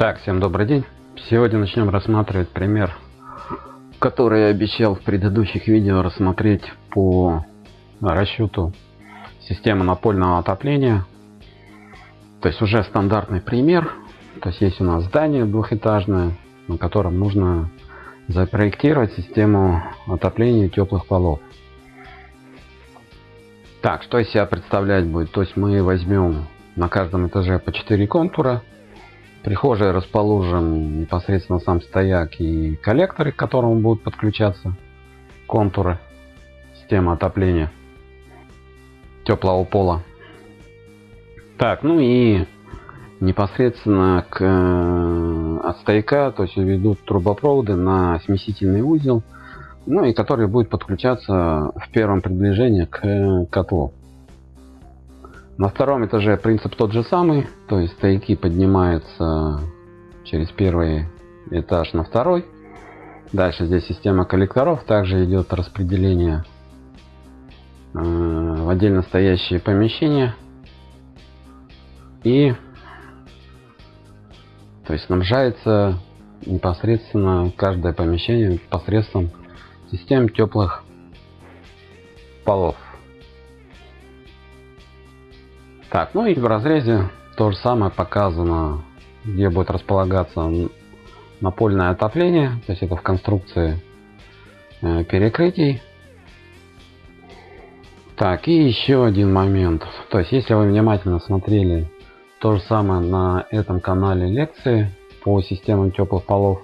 Так, всем добрый день. Сегодня начнем рассматривать пример, который я обещал в предыдущих видео рассмотреть по расчету системы напольного отопления. То есть уже стандартный пример. То есть есть у нас здание двухэтажное, на котором нужно запроектировать систему отопления теплых полов. Так, что из себя представлять будет? То есть мы возьмем на каждом этаже по 4 контура прихожей расположим непосредственно сам стояк и коллекторы, к которому будут подключаться контуры системы отопления теплого пола. Так, ну и непосредственно к, э, от стояка, то есть ведут трубопроводы на смесительный узел, ну и который будет подключаться в первом приближении к котлу. На втором этаже принцип тот же самый, то есть стояки поднимаются через первый этаж на второй. Дальше здесь система коллекторов, также идет распределение э, в отдельно стоящие помещения. И то есть снабжается непосредственно каждое помещение посредством систем теплых полов. Так, ну и в разрезе то же самое показано, где будет располагаться напольное отопление, то есть это в конструкции э, перекрытий. Так, и еще один момент. То есть, если вы внимательно смотрели то же самое на этом канале лекции по системам теплых полов,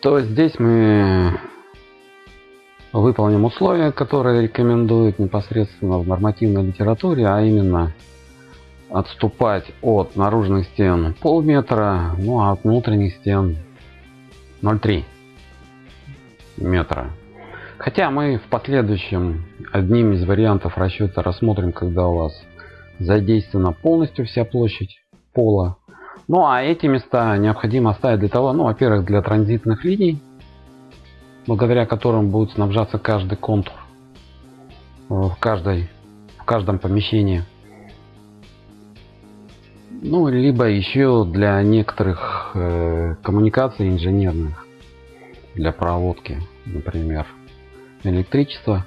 то здесь мы выполним условия, которые рекомендуют непосредственно в нормативной литературе, а именно отступать от наружных стен полметра, ну а от внутренних стен 0,3 метра. Хотя мы в последующем одним из вариантов расчета рассмотрим, когда у вас задействована полностью вся площадь пола. Ну а эти места необходимо оставить для того, ну во-первых, для транзитных линий, благодаря которым будет снабжаться каждый контур в, каждой, в каждом помещении ну либо еще для некоторых э, коммуникаций инженерных для проводки например электричество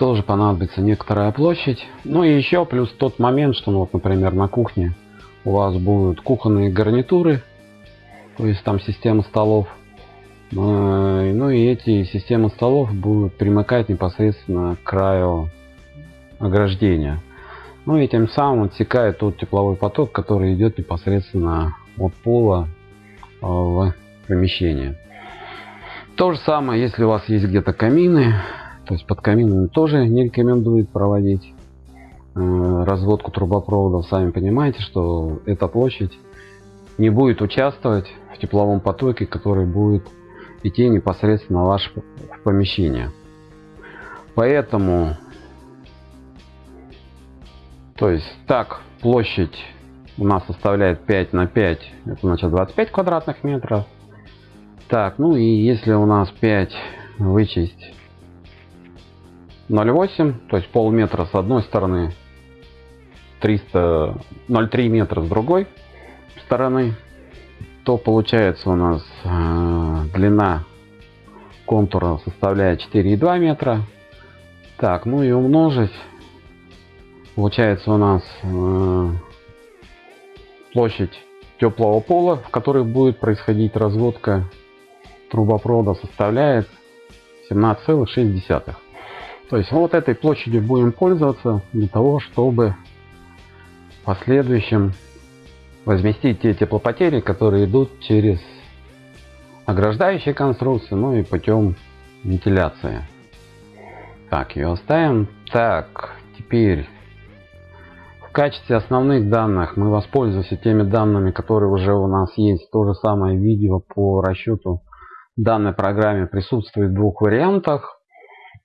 тоже понадобится некоторая площадь. Ну и еще плюс тот момент что ну, вот например на кухне у вас будут кухонные гарнитуры то есть там система столов. Э, ну и эти системы столов будут примыкать непосредственно к краю ограждения ну и тем самым отсекает тот тепловой поток, который идет непосредственно от пола э, в помещение. То же самое, если у вас есть где-то камины, то есть под каминами тоже не рекомендует проводить э, разводку трубопроводов. Сами понимаете, что эта площадь не будет участвовать в тепловом потоке, который будет идти непосредственно в ваше помещение. Поэтому то есть так площадь у нас составляет 5 на 5, это значит 25 квадратных метров. Так, ну и если у нас 5 вычесть 0,8, то есть полметра с одной стороны, 300, 0,3 метра с другой стороны, то получается у нас э, длина контура составляет 4,2 метра. Так, ну и умножить Получается у нас э, площадь теплого пола, в которой будет происходить разводка трубопровода, составляет 17,6. То есть вот этой площадью будем пользоваться для того, чтобы в последующем возместить те теплопотери, которые идут через ограждающие конструкции, ну и путем вентиляции. Так, ее оставим. Так, теперь в качестве основных данных мы воспользуемся теми данными, которые уже у нас есть. То же самое видео по расчету данной программе присутствует в двух вариантах.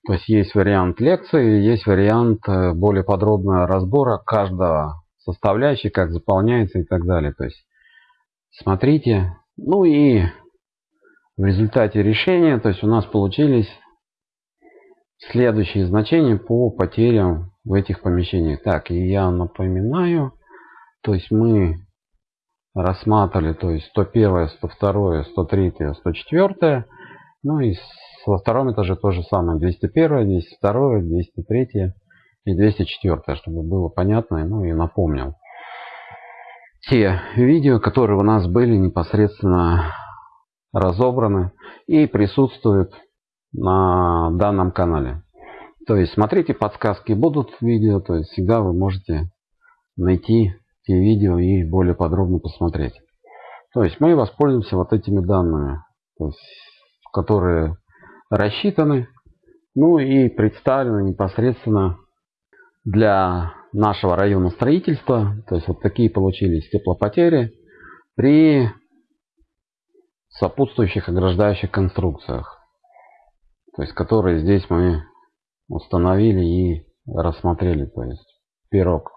То есть есть вариант лекции, есть вариант э, более подробного разбора каждого составляющей, как заполняется и так далее. То есть смотрите. Ну и в результате решения, то есть у нас получились следующие значения по потерям в этих помещениях. Так, и я напоминаю, то есть мы рассматривали, то есть 101, 102, 103, 104. Ну и во втором этаже то же самое. 201, 202, 203 и 204, чтобы было понятно, ну и напомнил. Те видео, которые у нас были непосредственно разобраны и присутствуют на данном канале. То есть смотрите, подсказки будут в видео, то есть всегда вы можете найти те видео и более подробно посмотреть. То есть мы воспользуемся вот этими данными, есть, которые рассчитаны, ну и представлены непосредственно для нашего района строительства. То есть вот такие получились теплопотери при сопутствующих ограждающих конструкциях. То есть которые здесь мы установили и рассмотрели. То есть пирог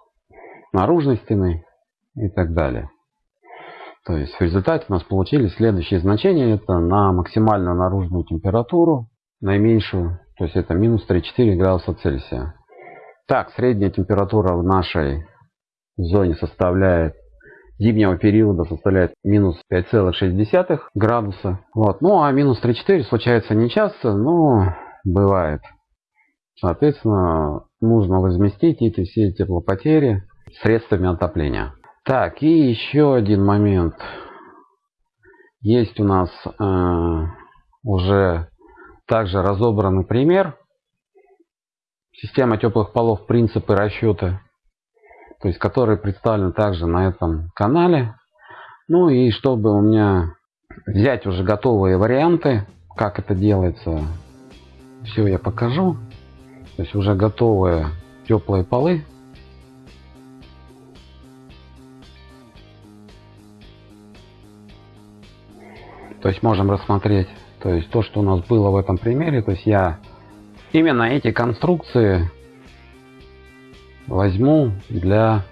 наружной стены и так далее. То есть в результате у нас получились следующие значения. Это на максимальную наружную температуру, наименьшую, то есть это минус 3-4 градуса Цельсия. Так, средняя температура в нашей зоне составляет зимнего периода составляет минус 5,6 градуса. Вот. Ну а минус 3-4 случается не часто, но бывает. Соответственно, нужно возместить эти все теплопотери средствами отопления. Так, и еще один момент. Есть у нас э, уже также разобранный пример. Система теплых полов, принципы расчета. То есть, который представлен также на этом канале. Ну и чтобы у меня взять уже готовые варианты, как это делается, все я покажу. То есть уже готовые теплые полы. То есть можем рассмотреть, то есть то, что у нас было в этом примере. То есть я именно эти конструкции возьму для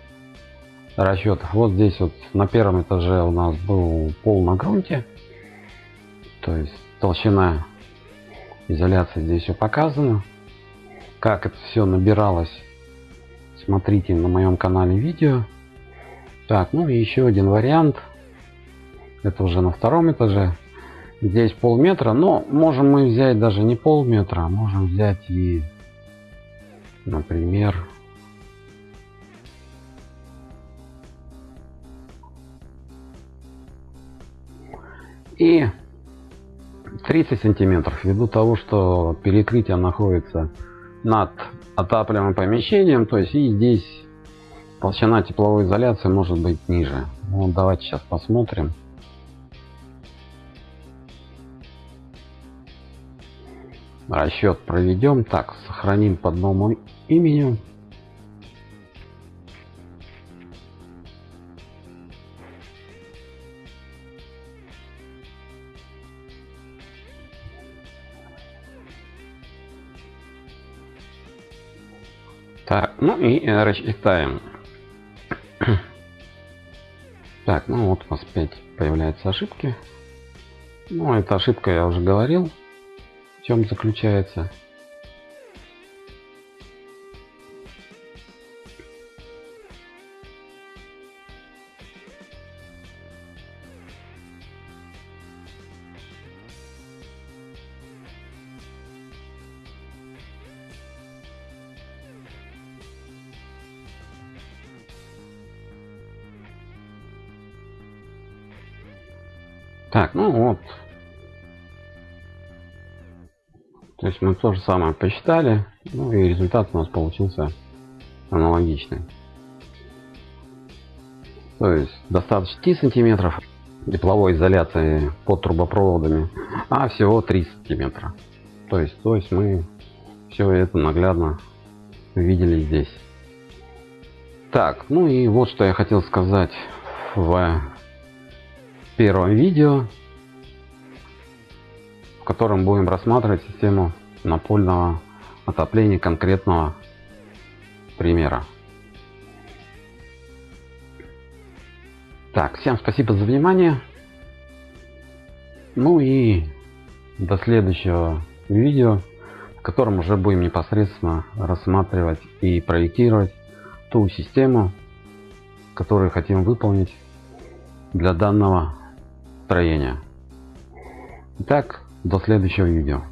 расчетов. Вот здесь вот на первом этаже у нас был пол на грунте. То есть толщина изоляции здесь все показано как это все набиралось. Смотрите на моем канале видео. Так ну и еще один вариант. Это уже на втором этаже. Здесь полметра но можем мы взять даже не полметра а можем взять и например и 30 сантиметров. Ввиду того что перекрытие находится над отапливаемым помещением, то есть и здесь толщина тепловой изоляции может быть ниже. Ну, давайте сейчас посмотрим. Расчет проведем. Так, сохраним по одному имени. Так, ну и э, рассчитаем. Так, ну вот у нас опять появляются ошибки. Ну, эта ошибка я уже говорил, в чем заключается. Так, ну вот. То есть мы то же самое посчитали. Ну и результат у нас получился аналогичный. То есть достаточно 10 сантиметров тепловой изоляции под трубопроводами, а всего 3 сантиметра. То есть, то есть мы все это наглядно видели здесь. Так, ну и вот что я хотел сказать в первом видео, в котором будем рассматривать систему напольного отопления конкретного примера. Так, всем спасибо за внимание. Ну и до следующего видео, в котором уже будем непосредственно рассматривать и проектировать ту систему, которую хотим выполнить для данного строения. Итак, до следующего видео.